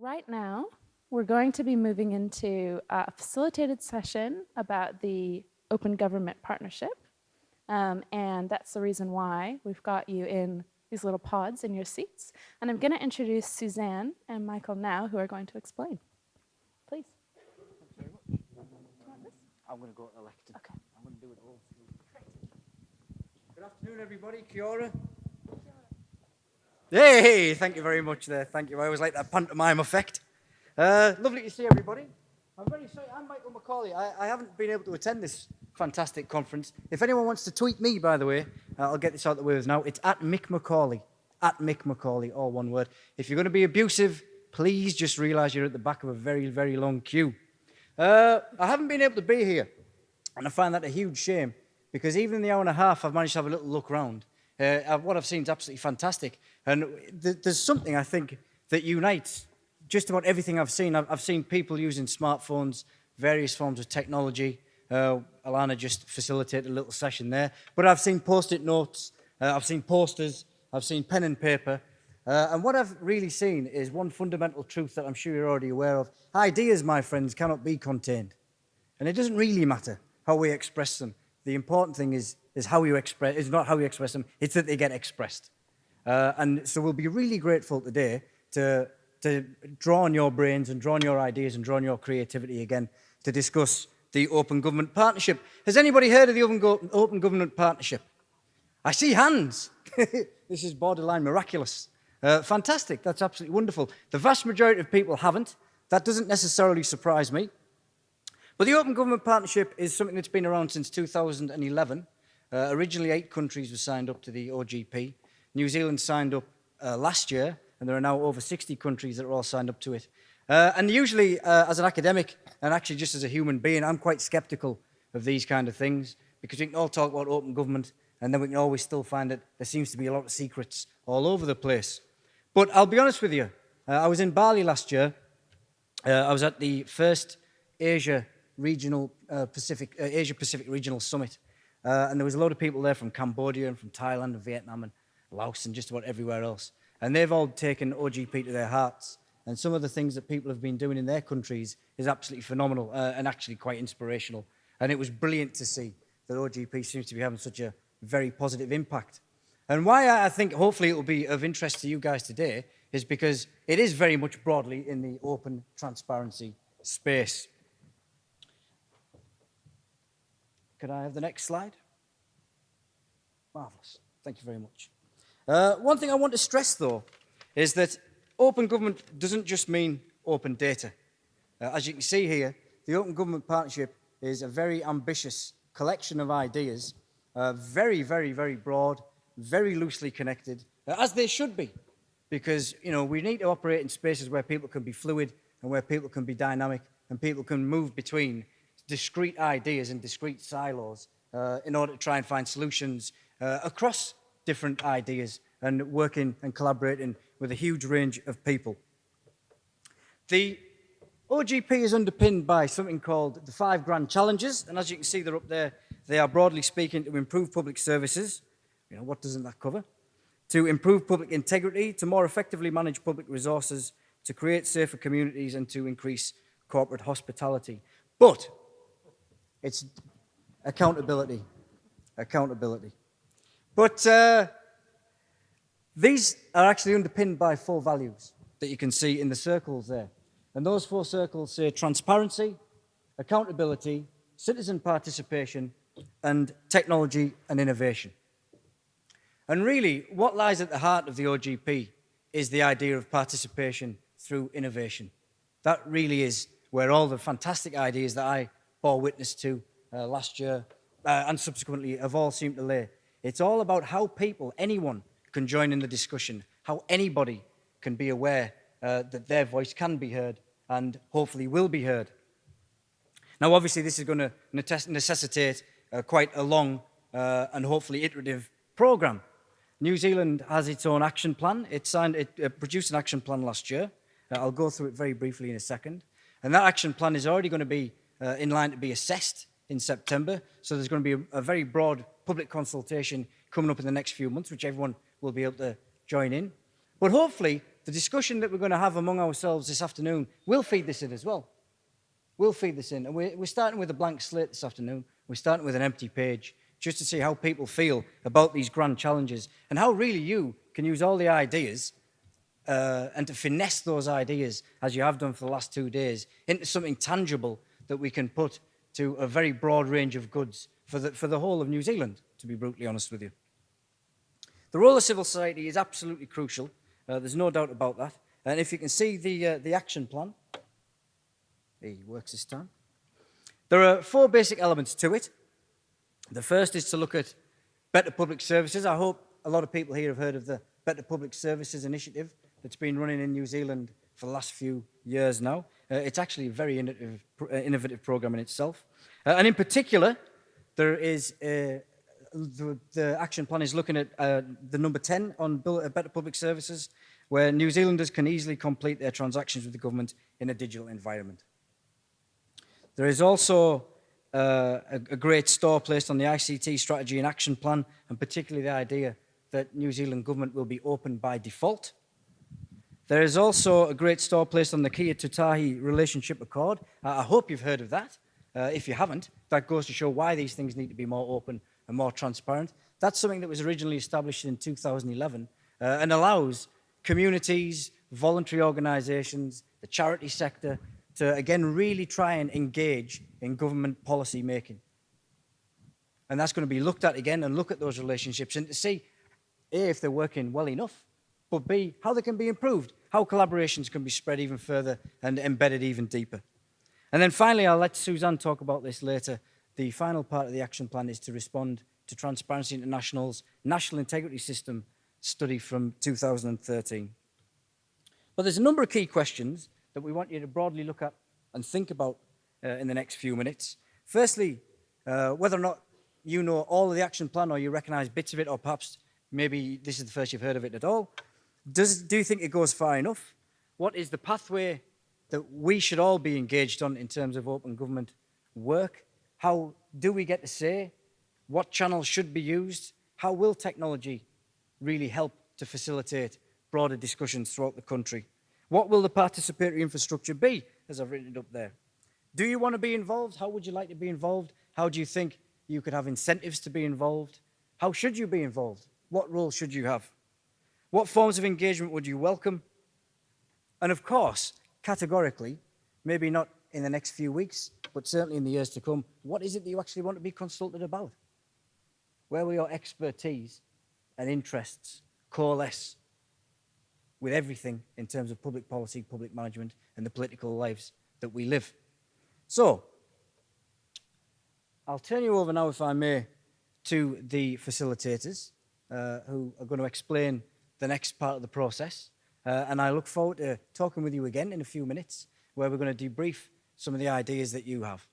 Right now, we're going to be moving into a facilitated session about the Open Government Partnership. Um, and that's the reason why we've got you in these little pods in your seats. And I'm going to introduce Suzanne and Michael now, who are going to explain. Please. I'm going to go elected. Okay. I'm going to do it all. Good afternoon, everybody. Kia ora. Hey, thank you very much there. Thank you. I always like that pantomime effect. Uh, lovely to see everybody. I'm very sorry. I'm Michael Macaulay. I, I haven't been able to attend this fantastic conference. If anyone wants to tweet me, by the way, uh, I'll get this out of the way now. It's at Mick Macaulay. At Mick Macaulay, all one word. If you're going to be abusive, please just realise you're at the back of a very, very long queue. Uh, I haven't been able to be here, and I find that a huge shame because even in the hour and a half, I've managed to have a little look around. Uh, what I've seen is absolutely fantastic. And th there's something I think that unites just about everything I've seen. I've, I've seen people using smartphones, various forms of technology. Uh, Alana just facilitated a little session there. But I've seen post-it notes, uh, I've seen posters, I've seen pen and paper. Uh, and what I've really seen is one fundamental truth that I'm sure you're already aware of. Ideas, my friends, cannot be contained. And it doesn't really matter how we express them. The important thing is, is how you express, is not how you express them, it's that they get expressed. Uh, and so we'll be really grateful today to, to draw on your brains and draw on your ideas and draw on your creativity again to discuss the Open Government Partnership. Has anybody heard of the Open, Go Open Government Partnership? I see hands. this is borderline miraculous. Uh, fantastic, that's absolutely wonderful. The vast majority of people haven't. That doesn't necessarily surprise me. But the Open Government Partnership is something that's been around since 2011. Uh, originally, eight countries were signed up to the OGP. New Zealand signed up uh, last year, and there are now over 60 countries that are all signed up to it. Uh, and usually, uh, as an academic, and actually just as a human being, I'm quite skeptical of these kind of things, because we can all talk about open government, and then we can always still find that there seems to be a lot of secrets all over the place. But I'll be honest with you, uh, I was in Bali last year. Uh, I was at the first Asia regional uh, Pacific, uh, Asia Pacific Regional Summit. Uh, and there was a lot of people there from Cambodia and from Thailand and Vietnam and Laos and just about everywhere else. And they've all taken OGP to their hearts. And some of the things that people have been doing in their countries is absolutely phenomenal uh, and actually quite inspirational. And it was brilliant to see that OGP seems to be having such a very positive impact. And why I think hopefully it will be of interest to you guys today is because it is very much broadly in the open transparency space. Could I have the next slide? Marvellous. Thank you very much. Uh, one thing I want to stress, though, is that open government doesn't just mean open data. Uh, as you can see here, the Open Government Partnership is a very ambitious collection of ideas, uh, very, very, very broad, very loosely connected, uh, as they should be, because you know we need to operate in spaces where people can be fluid and where people can be dynamic and people can move between discrete ideas and discrete silos uh, in order to try and find solutions uh, across different ideas and working and collaborating with a huge range of people. The OGP is underpinned by something called the five grand challenges, and as you can see, they're up there. They are broadly speaking to improve public services. You know, what doesn't that cover? To improve public integrity, to more effectively manage public resources, to create safer communities, and to increase corporate hospitality. But it's accountability. Accountability. But uh, these are actually underpinned by four values that you can see in the circles there. And those four circles say transparency, accountability, citizen participation, and technology and innovation. And really, what lies at the heart of the OGP is the idea of participation through innovation. That really is where all the fantastic ideas that I bore witness to uh, last year uh, and subsequently have all seemed to lay. It's all about how people, anyone, can join in the discussion, how anybody can be aware uh, that their voice can be heard and hopefully will be heard. Now, obviously, this is going to necessitate uh, quite a long uh, and hopefully iterative program. New Zealand has its own action plan. It, signed, it uh, produced an action plan last year. I'll go through it very briefly in a second. And that action plan is already going to be uh, in line to be assessed in September. So there's going to be a, a, very broad public consultation coming up in the next few months, which everyone will be able to join in. But hopefully, the discussion that we're going to have among ourselves this afternoon will feed this in as well. We'll feed this in. And we're, we're starting with a blank slate this afternoon. We're starting with an empty page just to see how people feel about these grand challenges and how really you can use all the ideas uh, and to finesse those ideas as you have done for the last two days into something tangible that we can put to a very broad range of goods for the, for the whole of New Zealand, to be brutally honest with you. The role of civil society is absolutely crucial uh, there's no doubt about that. And if you can see the, uh, the action plan, he works this time. There are four basic elements to it. The first is to look at better public services. I hope a lot of people here have heard of the Better Public Services Initiative that's been running in New Zealand for the last few years now. Uh, it's actually a very innovative, uh, innovative program in itself. Uh, and in particular, there is uh, the, the, action plan is looking at uh, the number 10 on uh, better public services, where New Zealanders can easily complete their transactions with the government in a digital environment. There is also uh, a, a, great store placed on the ICT strategy and action plan, and particularly the idea that New Zealand government will be open by default. There is also a great store placed on the Kia Tutahi Relationship Accord. Uh, I hope you've heard of that. Uh, if you haven't, that goes to show why these things need to be more open and more transparent. That's something that was originally established in 2011 uh, and allows communities, voluntary organisations, the charity sector to again really try and engage in government policy making. And that's going to be looked at again and look at those relationships and to see A, if they're working well enough, but B, how they can be improved, how collaborations can be spread even further and embedded even deeper. And then finally, I'll let Suzanne talk about this later, the final part of the action plan is to respond to Transparency International's National Integrity System study from 2013. But there's a number of key questions that we want you to broadly look at and think about uh, in the next few minutes. Firstly, uh, whether or not you know all of the action plan or you recognize bits of it or perhaps maybe this is the first you've heard of it at all. Does, do you think it goes far enough? What is the pathway that we should all be engaged on in terms of open government work? How do we get to say what channels should be used? How will technology really help to facilitate broader discussions throughout the country? What will the participatory infrastructure be, as I've written it up there? Do you want to be involved? How would you like to be involved? How do you think you could have incentives to be involved? How should you be involved? What role should you have? What forms of engagement would you welcome? And of course, categorically, maybe not in the next few weeks, but certainly in the years to come, what is it that you actually want to be consulted about? Where will your expertise and interests coalesce with everything in terms of public policy, public management, and the political lives that we live? So, I'll turn you over now, if I may, to the facilitators uh, who are going to explain the next part of the process. Uh, and I look forward to talking with you again in a few minutes, where we're going to debrief some of the ideas that you have.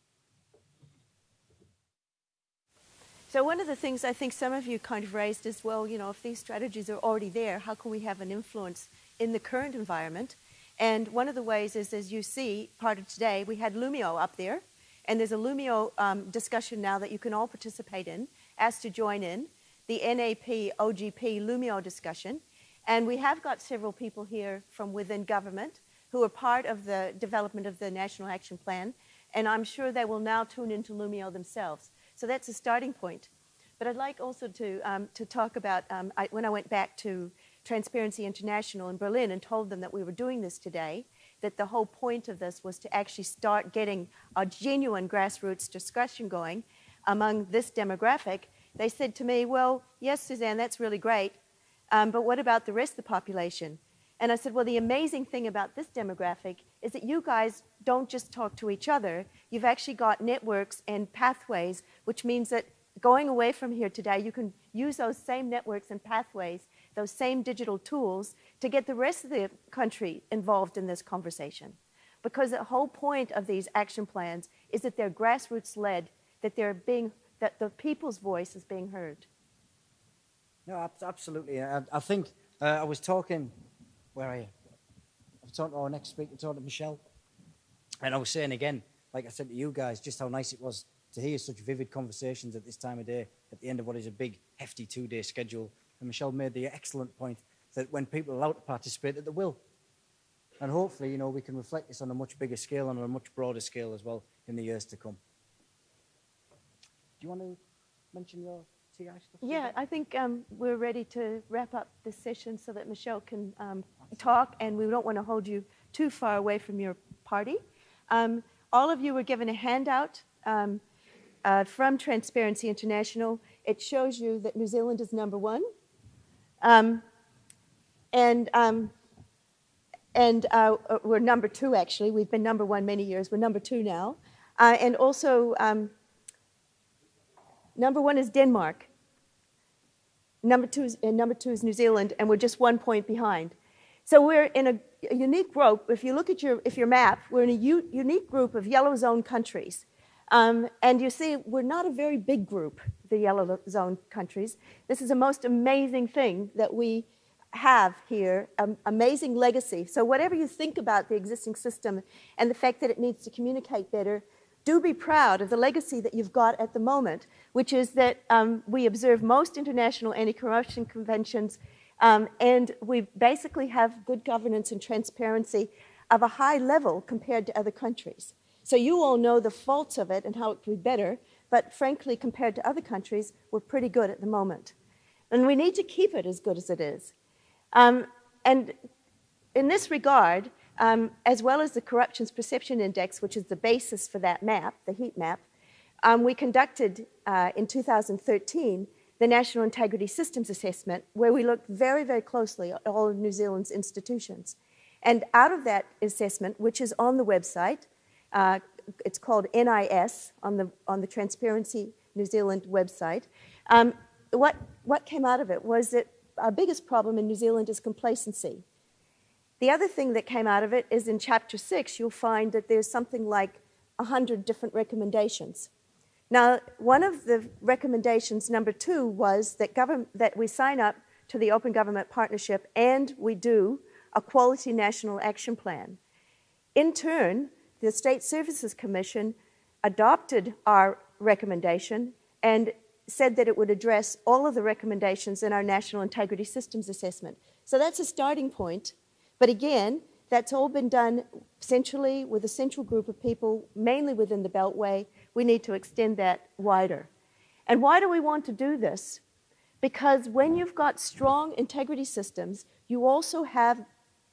So one of the things I think some of you kind of raised is, well, you know, if these strategies are already there, how can we have an influence in the current environment? And one of the ways is, as you see, part of today, we had Loomio up there, and there's a Loomio um, discussion now that you can all participate in, asked to join in, the NAP OGP Loomio discussion. And we have got several people here from within government who are part of the development of the National Action Plan, and I'm sure they will now tune into Loomio themselves. So that's a starting point. But I'd like also to, um, to talk about um, I, when I went back to Transparency International in Berlin and told them that we were doing this today, that the whole point of this was to actually start getting a genuine grassroots discussion going among this demographic. They said to me, well, yes, Suzanne, that's really great, um, but what about the rest of the population? And I said, well, the amazing thing about this demographic is that you guys don't just talk to each other. You've actually got networks and pathways, which means that going away from here today, you can use those same networks and pathways, those same digital tools, to get the rest of the country involved in this conversation. Because the whole point of these action plans is that they're grassroots led, that they're being, that the people's voice is being heard. No, absolutely. I, I think uh, I was talking where are you? I was talking to our next speaker, talking to Michelle. And I was saying again, like I said to you guys, just how nice it was to hear such vivid conversations at this time of day at the end of what is a big, hefty two day schedule. And Michelle made the excellent point that when people are allowed to participate, that they will. And hopefully, you know, we can reflect this on a much bigger scale and on a much broader scale as well in the years to come. Do you want to mention your Stuff? Yeah, I think um, we're ready to wrap up this session so that Michelle can um, talk, and we don't want to hold you too far away from your party. Um, all of you were given a handout um, uh, from Transparency International. It shows you that New Zealand is number one. Um, and um, and uh, uh, we're number two, actually. We've been number one many years. We're number two now. Uh, and also, um, number one is Denmark. Number two, is, and number two is New Zealand, and we're just one point behind. So we're in a, a unique group. If you look at your, if your map, we're in a unique group of yellow zone countries. Um, and you see, we're not a very big group, the yellow zone countries. This is the most amazing thing that we have here um, amazing legacy. So, whatever you think about the existing system and the fact that it needs to communicate better, do be proud of the legacy that you've got at the moment, which is that um, we observe most international anti corruption conventions um, and we basically have good governance and transparency of a high level compared to other countries. So, you all know the faults of it and how it could be better, but frankly, compared to other countries, we're pretty good at the moment. And we need to keep it as good as it is. Um, and in this regard, um, as well as the Corruptions Perception Index, which is the basis for that map, the heat map, um, we conducted uh, in 2013 the National Integrity Systems Assessment, where we looked very, very closely at all of New Zealand's institutions. And out of that assessment, which is on the website, uh, it's called NIS on the, on the Transparency New Zealand website, um, what, what came out of it was that our biggest problem in New Zealand is complacency. The other thing that came out of it is in chapter six, you'll find that there's something like 100 different recommendations. Now, one of the recommendations, number two, was that, that we sign up to the Open Government Partnership and we do a quality national action plan. In turn, the State Services Commission adopted our recommendation and said that it would address all of the recommendations in our National Integrity Systems Assessment. So that's a starting point. But again, that's all been done centrally with a central group of people, mainly within the Beltway. We need to extend that wider. And why do we want to do this? Because when you've got strong integrity systems, you also have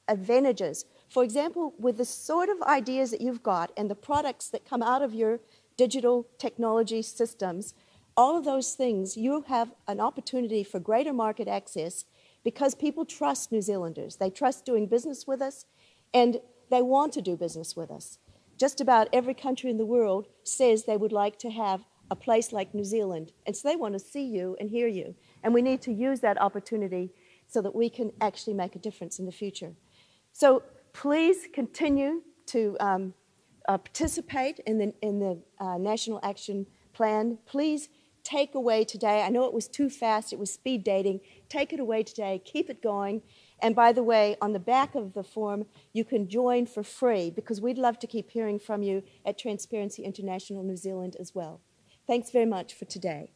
advantages. For example, with the sort of ideas that you've got and the products that come out of your digital technology systems, all of those things, you have an opportunity for greater market access because people trust New Zealanders. They trust doing business with us and they want to do business with us. Just about every country in the world says they would like to have a place like New Zealand. And so they want to see you and hear you. And we need to use that opportunity so that we can actually make a difference in the future. So please continue to um, uh, participate in the, in the uh, National Action Plan. Please take away today. I know it was too fast, it was speed dating. Take it away today, keep it going. And by the way, on the back of the form, you can join for free because we'd love to keep hearing from you at Transparency International New Zealand as well. Thanks very much for today.